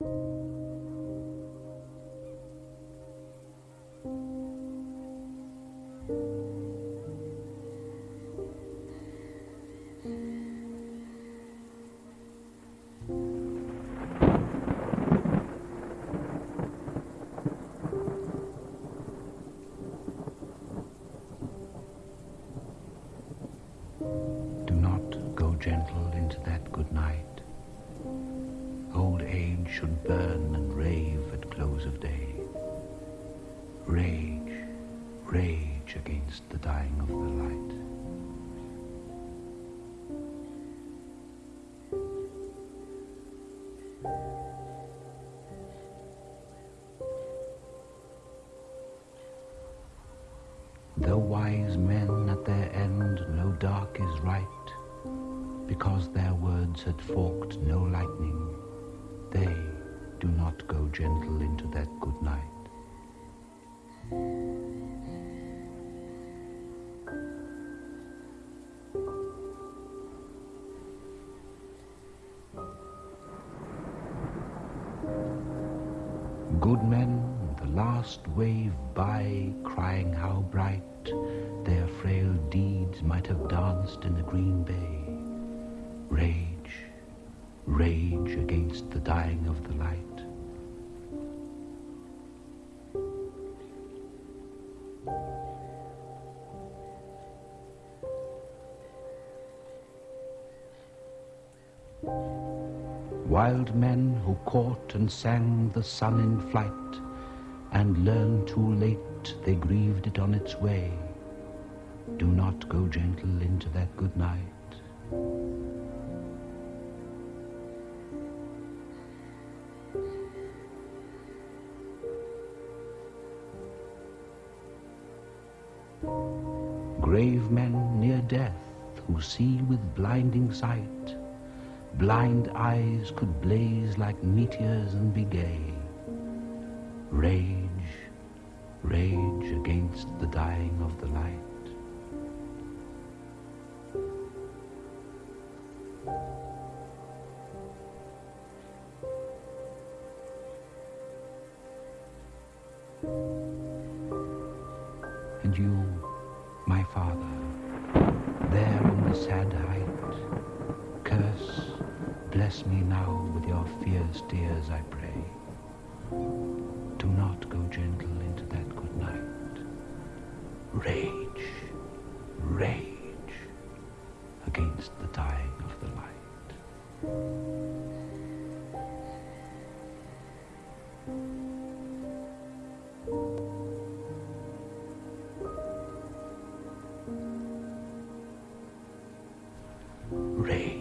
Do not go gentle into that good night. Should burn and rave at close of day. Rage, rage against the dying of the light. Though wise men at their end know dark is right, because their words had forked no lightning, they do not go gentle into that good night. Good men, the last wave by, crying how bright their frail deeds might have danced in the green bay. Rage, rage against the dying of the light. Wild men who caught and sang the sun in flight, and learned too late they grieved it on its way. Do not go gentle into that good night. Grave men near death who see with blinding sight, blind eyes could blaze like meteors and be gay. Rage, rage against the dying of the light. And you, my father, there on the sad height, curse, bless me now with your fierce tears, I pray. Do not go gentle into that good night. Rage, rage against the dying of the light. Rage,